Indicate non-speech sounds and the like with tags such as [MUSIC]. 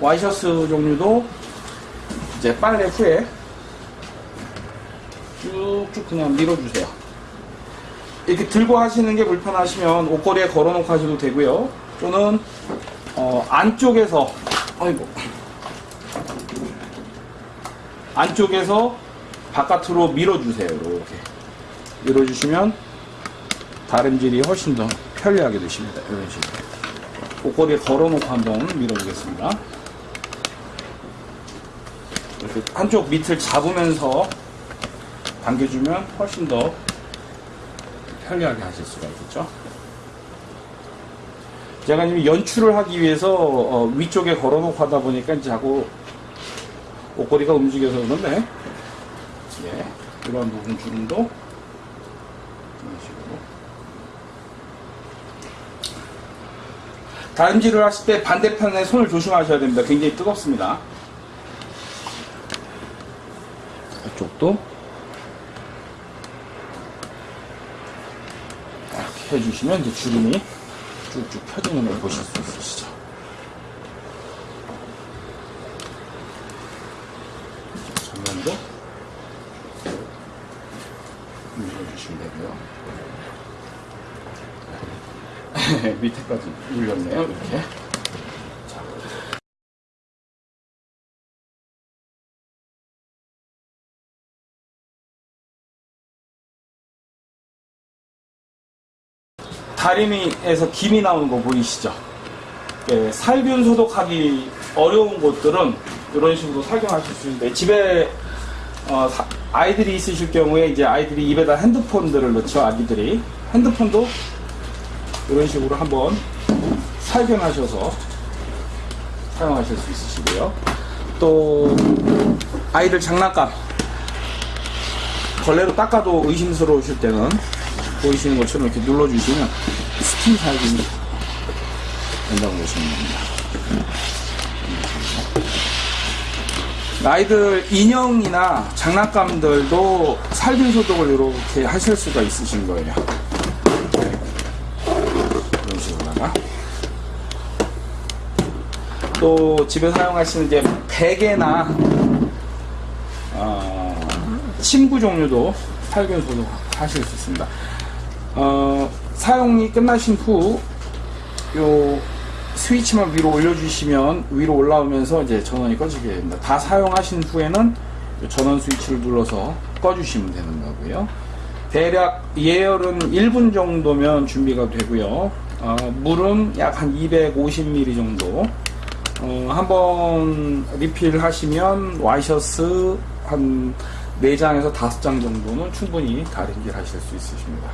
와이셔츠 종류도 이제 빨래 후에 쭉쭉 그냥 밀어주세요. 이렇게 들고 하시는 게 불편하시면 옷걸이에 걸어놓고 하셔도 되고요. 또는 어, 안쪽에서 아이고 안쪽에서 바깥으로 밀어주세요. 이렇게 밀어주시면 다림질이 훨씬 더 편리하게 되십니다. 이런 식으로 옷걸이에 걸어놓고 한번 밀어보겠습니다. 이렇게 한쪽 밑을 잡으면서 당겨주면 훨씬 더 편리하게 하실 수가 있겠죠. 제가 지금 연출을 하기 위해서 어, 위쪽에 걸어놓고 하다 보니까 자꾸 옷걸이가 움직여서 그런데 예, 이런 부분 주름도 이런 식으로 다림질을 하실 때 반대편에 손을 조심하셔야 됩니다. 굉장히 뜨겁습니다. 이쪽도 이렇게 해주시면 이제 주름이 쭉쭉 펴지는 걸 보실 수 있으시죠. 전면도 눌러주시면 되고요. [LAUGHS] 밑에까지 눌렸네요, 이렇게. 다리미에서 김이 나오는 거 보이시죠? 예, 살균 소독하기 어려운 곳들은 이런 식으로 살균하실 수 있는데 집에 어, 사- 아이들이 있으실 경우에 이제 아이들이 입에다 핸드폰들을 넣죠 아기들이 핸드폰도 이런 식으로 한번 살균하셔서 사용하실 수 있으시고요 또 아이들 장난감 걸레로 닦아도 의심스러우실 때는 보이시는 것처럼 이렇게 눌러주시면 스팀 살균이 된다고 보시면 됩니다. 아이들 인형이나 장난감들도 살균 소독을 이렇게 하실 수가 있으신 거예요. 이런 식으로다가 또 집에 사용하시는 이제 베개나 어, 침구 종류도 살균 소독 하실 수 있습니다. 어, 사용이 끝나신 후, 요 스위치만 위로 올려주시면 위로 올라오면서 이제 전원이 꺼지게 됩니다. 다 사용하신 후에는 요 전원 스위치를 눌러서 꺼주시면 되는 거고요. 대략 예열은 1분 정도면 준비가 되고요. 어, 물은 약 한 250ml 정도. 어, 한번 리필 하시면 와이셔츠 한 4장에서 5장 정도는 충분히 다림질 하실 수 있으십니다.